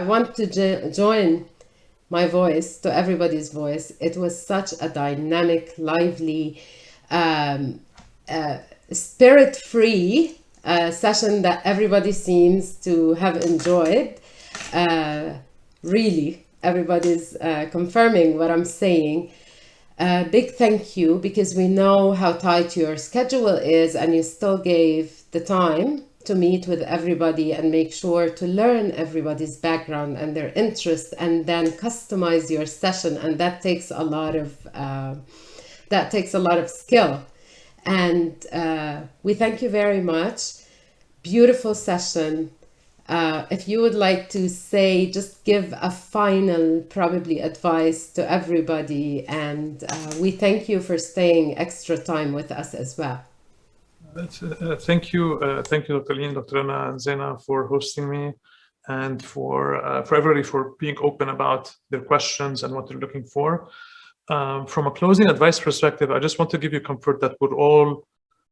I want to jo join my voice to everybody's voice. It was such a dynamic, lively, um, uh, spirit-free uh, session that everybody seems to have enjoyed. Uh, really, everybody's uh, confirming what I'm saying. A big thank you because we know how tight your schedule is and you still gave the time to meet with everybody and make sure to learn everybody's background and their interests and then customize your session. And that takes a lot of uh, that takes a lot of skill. And uh, we thank you very much. Beautiful session. Uh, if you would like to say just give a final probably advice to everybody. And uh, we thank you for staying extra time with us as well uh, thank you, uh, thank you, Dr. Lynn, Dr. Anna, and Zena for hosting me, and for uh, for everybody for being open about their questions and what they're looking for. Um, from a closing advice perspective, I just want to give you comfort that we're all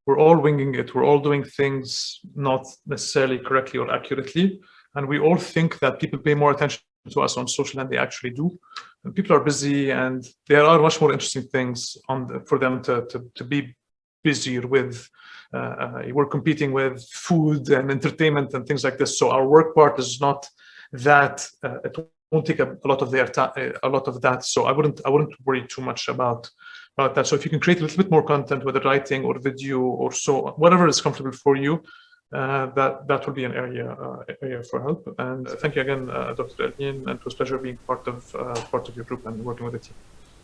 we're all winging it. We're all doing things not necessarily correctly or accurately, and we all think that people pay more attention to us on social than they actually do. And people are busy, and there are much more interesting things on the, for them to, to to be busier with uh, uh, we're competing with food and entertainment and things like this. So our work part is not that uh, it won't take a, lot of their time, a lot of that. So I wouldn't I wouldn't worry too much about about that. So if you can create a little bit more content, whether writing or video or so, whatever is comfortable for you, uh, that that will be an area uh, area for help. And thank you again, uh, Dr. Elin, and it was a pleasure being part of part of your group and working with the team.